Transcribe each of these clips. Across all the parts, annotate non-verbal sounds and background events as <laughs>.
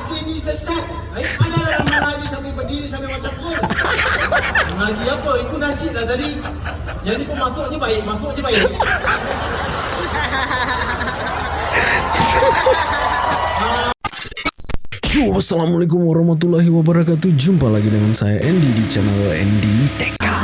Haji ni sesat. Eh, mana orang mengaji sambil berdiri sambil macam tu? Mengaji apa? Itu nasyid lah tadi. Yang ni pun masuk je baik, masuk je baik. Assalamualaikum warahmatullahi wabarakatuh Jumpa lagi dengan saya Andy di channel Andy TK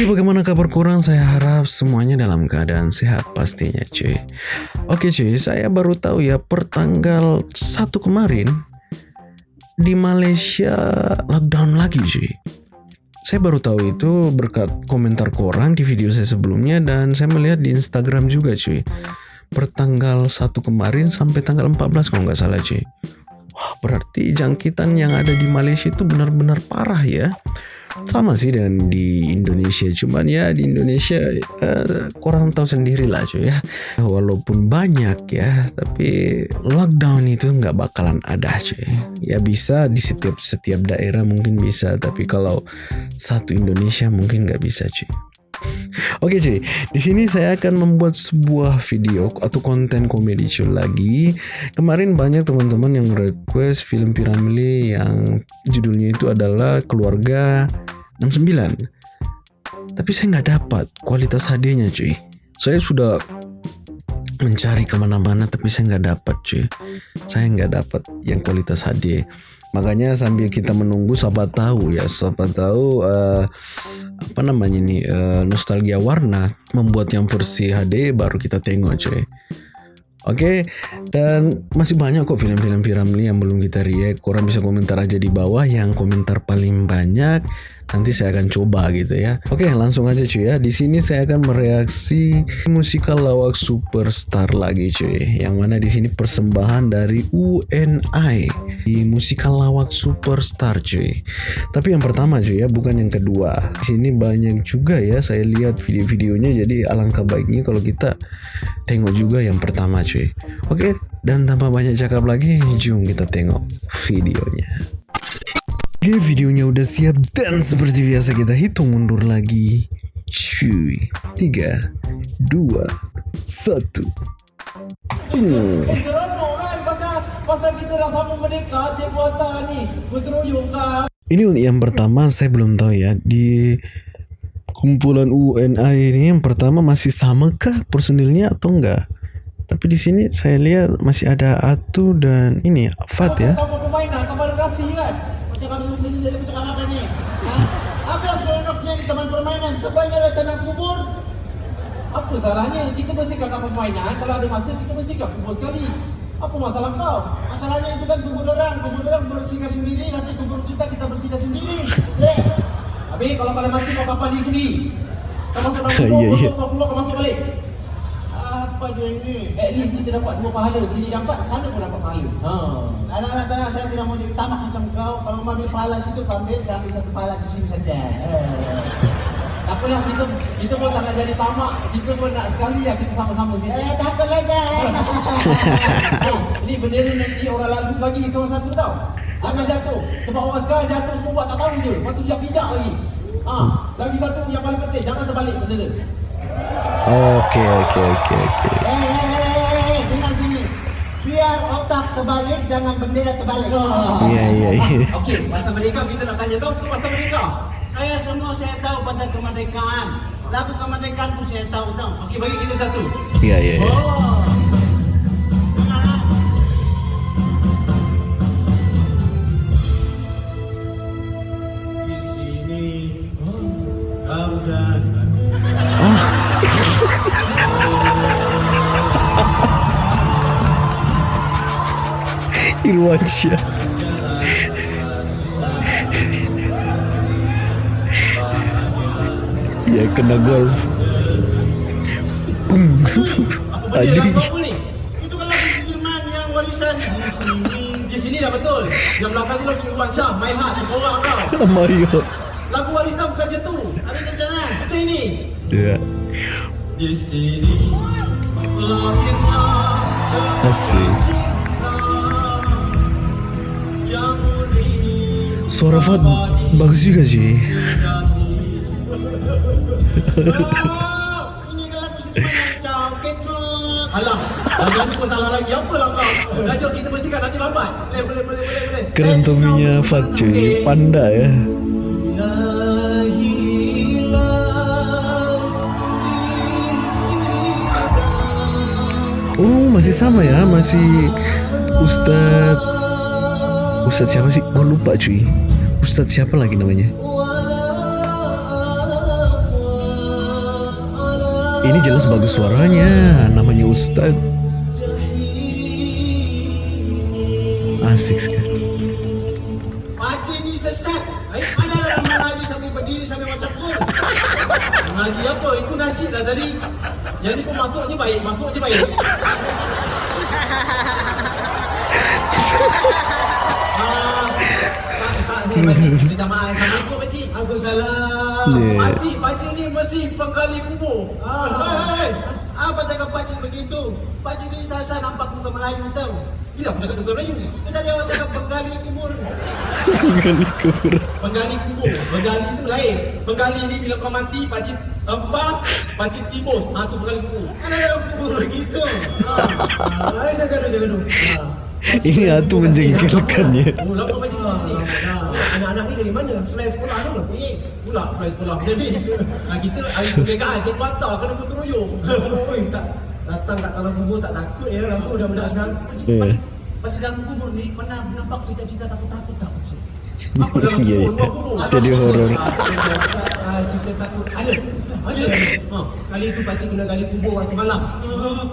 Oke bagaimana kabar kurang saya harap semuanya dalam keadaan sehat pastinya cuy Oke cuy saya baru tahu ya pertanggal 1 kemarin Di Malaysia lockdown lagi cuy saya baru tahu itu berkat komentar korang di video saya sebelumnya dan saya melihat di Instagram juga cuy. Pertanggal 1 kemarin sampai tanggal 14 kalau nggak salah cuy. Wah berarti jangkitan yang ada di Malaysia itu benar-benar parah ya. Sama sih dengan di Indonesia, cuman ya di Indonesia uh, kurang tahu sendiri lah cuy ya. Walaupun banyak ya, tapi lockdown itu nggak bakalan ada cuy. Ya bisa di setiap setiap daerah mungkin bisa, tapi kalau satu Indonesia mungkin nggak bisa cuy. Oke cuy, di sini saya akan membuat sebuah video atau konten komedi cuy lagi. Kemarin banyak teman-teman yang request film Piramli yang judulnya itu adalah Keluarga 69. Tapi saya nggak dapat kualitas HD-nya cuy. Saya sudah mencari ke mana-mana tapi saya nggak dapat cuy. Saya nggak dapat yang kualitas HD. Makanya sambil kita menunggu siapa tahu ya, siapa tahu uh, apa namanya ini uh, nostalgia warna membuat yang versi HD baru kita tengok cuy. Oke, okay? dan masih banyak kok film-film Piramli yang belum kita react. Korang bisa komentar aja di bawah yang komentar paling banyak nanti saya akan coba gitu ya. Oke, langsung aja cuy ya. Di sini saya akan mereaksi musikal lawak superstar lagi cuy. Yang mana di sini persembahan dari UNI di musikal lawak superstar cuy. Tapi yang pertama cuy ya, bukan yang kedua. Di sini banyak juga ya saya lihat video-videonya jadi alangkah baiknya kalau kita tengok juga yang pertama cuy. Oke, dan tanpa banyak cakap lagi, jom kita tengok videonya. Oke videonya udah siap dan seperti biasa kita hitung mundur lagi Cuy 3 2 1 uh. Ini yang pertama saya belum tahu ya Di kumpulan UNI ini yang pertama masih sama kah personilnya atau enggak tapi di sini saya lihat masih ada Atu dan ini Fat ya. Kamu permainan, kamu kasih kan? Macam kamu ini jadi macam apa ni? Ha? Apa yang seronoknya di taman permainan? Ada tanah kubur. Apa salahnya? Kita bersihkan taman permainan. Kalau ada masa, kita bersihkan kubur sekali. Apa masalah kau? Masalahnya itu kan kubur orang. Kubur orang bersihkan sendiri. Nanti kubur kita, kita bersihkan sendiri. Yeah. Habis kalau kalian mati, kau kapal di sini. Kau masuk dalam <laughs> kubur, yeah, yeah. kau keluar, kau masuk balik apa dia ini? At least kita dapat dua pahala. Sini dapat, sana pun dapat pahala. Ha. Anak-anak tanah saya tidak mau jadi tamak macam kau. Kalau mau ambil pahala situ, kau ambil. Saya ambil satu pahala di sini saja. Eh. Tak apalah, kita, kita pun tak nak jadi tamak. Kita pun nak sekali ya kita sama-sama sini. Eh, tak apa lagi. ini bendera nanti orang lalu bagi kawan satu tau. Jangan jatuh. Sebab orang sekarang jatuh semua buat tak tahu je. Lepas tu siap pijak lagi. Ha, lagi satu yang paling penting, jangan terbalik bendera. Oke oke oke oke. Dengan sini. Biar otak terbalik, jangan bendera terbalik. Iya iya iya. Oke, pasal merdeka kita nak tanya tahu pasal merdeka. Saya semua saya tahu pasal kemerdekaan. Lagu kemerdekaan pun saya tahu tahu. Okey, bagi kita satu. Oh. Ya kena golf Bum Tadi Itu kan lagu Firman yang warisan. Di sini dah betul. Yang belakang tu lagu Irwansyah My Heart Orang kau. <laughs> Mario Lagu warisan bukan macam tu. Ada mana Macam ini. Ya Di sini Lahirnya Asik. Suara Fad bagus juga sih. Alah, lagi. Apa lah kau? Dah kita bersihkan nanti lambat. Boleh, boleh, boleh, boleh. Keren cuy, Okey. pandai ya. Oh masih sama ya, masih Ustad Ustad siapa sih? Gue lupa cuy. Ustad siapa lagi namanya? Ini jelas bagus suaranya, namanya Ustad. Asik sekali. Pakcik ni sesat. Eh, mana mengaji sambil berdiri sambil macam pun. Mengaji apa? Itu nasyid lah tadi. Yang ni pun masuk je baik, masuk je baik. Ah, tak, tak, ni, pakcik. Minta maaf. Assalamualaikum, pakcik. Waalaikumsalam. Pakcik, pakcik ni mesti penggali kubur. Ah, hei, apa cakap pakcik begitu? Pakcik ni saya nampak muka Melayu tau. Bila aku cakap muka Melayu? Kita dia orang cakap penggali kubur. Penggali kubur. Penggali kubur. Penggali tu lain. Penggali ni bila kau mati, pakcik tembas, pakcik tibus. Ha, tu penggali kubur. Kan ada orang kubur begitu. Ha. Ha, lain saya gaduh, jangan gaduh. Ha. Ini atu menjengkelkannya. Oh, kat sini. Ha. Anak-anak ni dari mana? Fly sekolah tu ke? Eh, pula fly sekolah. Jadi, ha, kita hari tu pegang cik patah kena putus royong. <laughs> Oi, tak datang tak dalam kubur tak takut ya lah aku dah budak sekarang. Pakcik, Eh. pakcik, pakcik dalam kubur ni pernah nampak cerita-cerita takut-takut tak pakcik? Apa dalam <laughs> Ya, kubur? ya. Jadi horor. Ah, cerita takut. Ada. Ada. Ha, kali itu pakcik kena gali kubur waktu malam.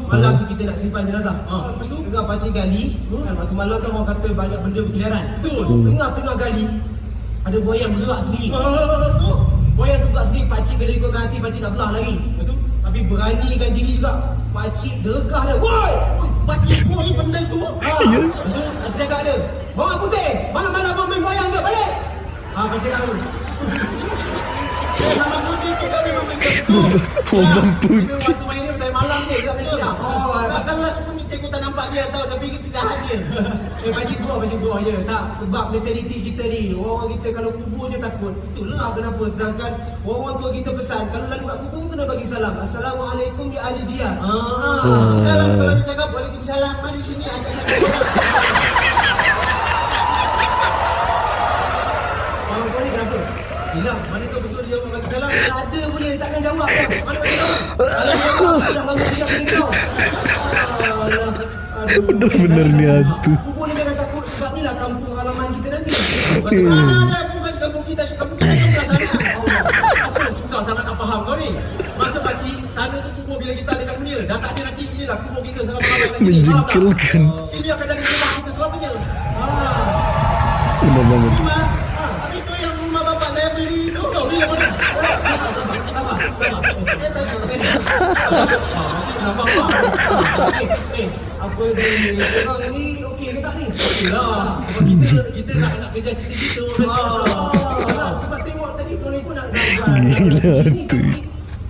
Malam tu kita nak simpan jenazah. Ha, lepas tu tengah pakcik gali, kan waktu malam kan orang kata banyak benda berkeliaran. Betul. Tengah-tengah gali ada buaya yang bergerak sendiri. Lepas tu buaya tu bergerak sendiri, pakcik kena ikutkan hati pakcik tak belah lagi. Betul. Tapi beranikan diri juga. Pakcik gergah dia. Woi! Pakcik kau ni benda tu. <laughs> Ha. Ya. Lepas tu, pakcik cakap dia. Bawa putih. Malam-malam kau main wayang ke? Balik. Ha, pakcik tu. <laughs> Malam putih tu kami main ke? Malam putih. Cikgu tak nampak dia tahu tapi kita tidak hadir. <laughs> Eh pakcik gua pakcik gua je tak sebab mentaliti kita ni orang kita kalau kubur je takut. Itulah kenapa sedangkan orang tua kita pesan kalau lalu kat kubur kena bagi salam. Assalamualaikum ya ahli dia. Ah, salam kalau dia cakap waalaikumsalam mari sini ada saya. Orang kau ni kenapa? Hilang. Mana kau betul dia jawab bagi salam? Tak ada boleh takkan jawab kan? Mana bagi tahu? Kalau dia jawab, dah lama tidak boleh kau. Alah. Aduh. Bener-bener ni hantu. Kubur ni jangan takut sebab ni lah kampung halaman kita nanti. Bagaimana ada aku bagi kampung kita, kampung kita sebelah sana. Allah. Apa susah sangat nak faham kau ni? Masa pakcik, sana tu kubur bila kita ada kat dunia. Dah tak ada nanti, inilah kubur kita selama kat sini. Faham tak? Menjengkelkan. Ini akan jadi rumah kita selamanya. Benar banget. Rumah. Tapi tu yang rumah bapak saya beli tu. Kau beli yang mana? Sabar, sabar, sabar, sabar. Eh, tak, tak, tak. Makcik nampak tak? Eh, eh, apa dia ni? Korang ni okey ke tak ni? Okey lah. Sebab kita, kita nak nak kerja cerita gitu. Ah, sebab tengok tadi Moni pun nak Gila tu.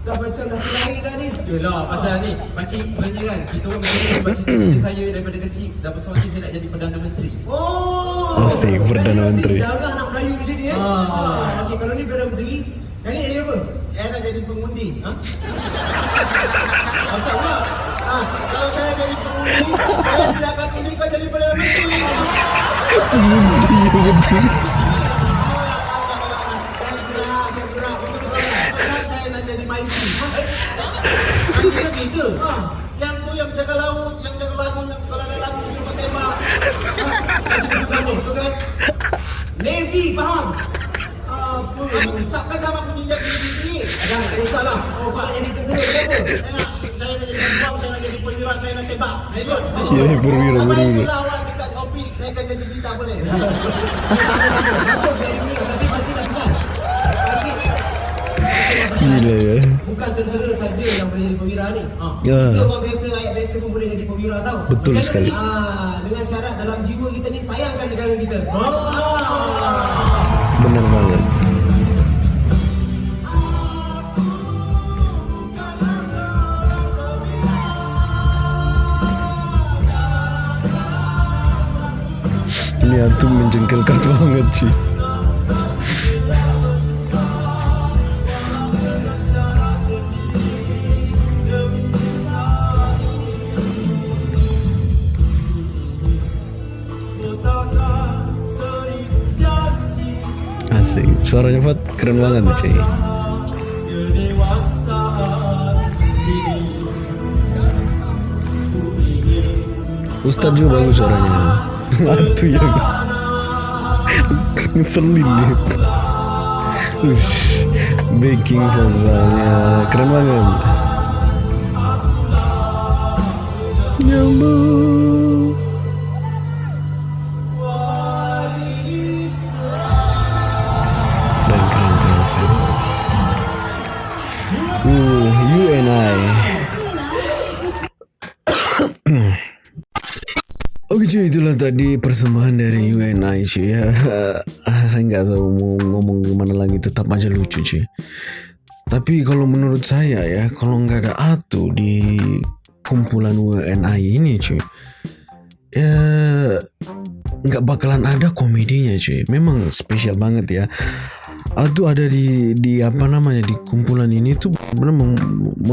Dah macam dah lahir dah ni. Yelah, pasal ni. Pakcik sebenarnya kan, kita orang pakcik cerita saya daripada kecil. Dah besar hati saya nak jadi Perdana Menteri. Oh. Asyik, Perdana Menteri. Jangan anak Melayu macam ni eh. Ah. Okey, kalau ni Perdana Menteri, yang ni apa? Saya nak jadi pengundi. Ha? Asal pula? Ah, kalau saya jadi pengundi, saya tidak akan undi kau jadi Perdana Menteri. Mengundi betul. Saya gerak, saya gerak. Betul betul. Pasal saya nak jadi maiki. Aku kena gitu. Ha, yang tu yang jaga laut, yang jaga lagu, yang kalau ada lagu cuba tembak. Ha, kasih betul kamu, betul kan? Navy, faham? Apa? Usapkan sama tak pesan. Pakcik, Gila ya. Bukan tentera saja yang boleh jadi perwira ni. Ha. Ya. Kita orang biasa, rakyat biasa pun boleh jadi perwira tau. Betul Macam sekali. ni, Ah, dengan syarat dalam jiwa kita ni sayangkan negara kita. Ah. Benar banget. ini antum menjengkelkan banget sih Asik, suaranya Fat keren banget nih cuy Ustadz juga bagus suaranya. Itu yang ngeselin dia. Ush, baking vokalnya keren banget. Ya Allah. Cuy, itulah tadi persembahan dari UNI cuy ya. <laughs> Ah, Saya nggak tahu mau ngomong gimana lagi, tetap aja lucu cuy. Tapi kalau menurut saya ya, kalau nggak ada Atu di kumpulan UNI ini cuy, ya nggak bakalan ada komedinya cuy. Memang spesial banget ya. Atu ada di di apa namanya di kumpulan ini tuh benar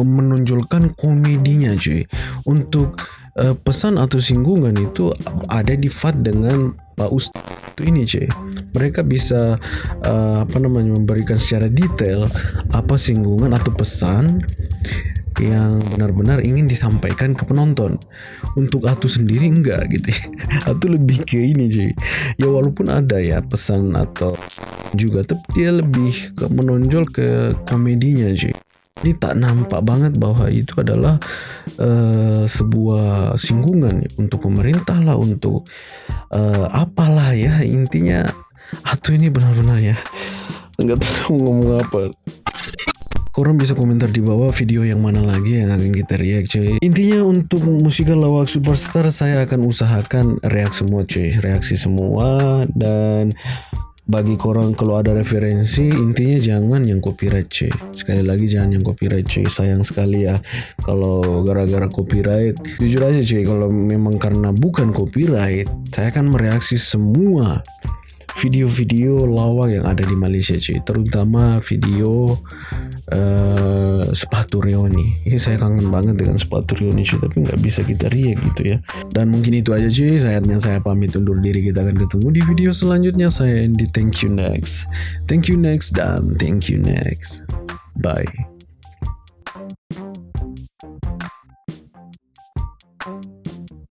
menonjolkan komedinya cuy. Untuk eh, pesan atau singgungan itu ada di FAT dengan Pak Ustadz itu ini cuy. Mereka bisa eh, apa namanya memberikan secara detail apa singgungan atau pesan yang benar-benar ingin disampaikan ke penonton. Untuk Atu sendiri enggak gitu. <laughs> Atu lebih ke ini cuy. Ya walaupun ada ya pesan atau juga tapi dia lebih menonjol ke komedinya cuy. Ini tak nampak banget bahwa itu adalah eh, sebuah singgungan untuk pemerintah lah untuk eh, apalah ya intinya. Atu ini benar-benar ya. Nggak tahu ngomong apa. Korang bisa komentar di bawah video yang mana lagi yang akan kita react cuy Intinya untuk musikal lawak superstar saya akan usahakan react semua cuy Reaksi semua dan bagi korang kalau ada referensi intinya jangan yang copyright cuy. Sekali lagi jangan yang copyright cuy. Sayang sekali ya kalau gara-gara copyright. Jujur aja cuy kalau memang karena bukan copyright saya akan mereaksi semua video-video lawak yang ada di Malaysia cuy. Terutama video eh, sepatu Rioni. Ini saya kangen banget dengan sepatu Rioni cuy tapi nggak bisa kita react gitu ya. Dan mungkin itu aja cuy. Saatnya saya pamit undur diri. Kita akan ketemu di video selanjutnya. Saya Andy. Thank you next. Thank you next dan thank you next. Bye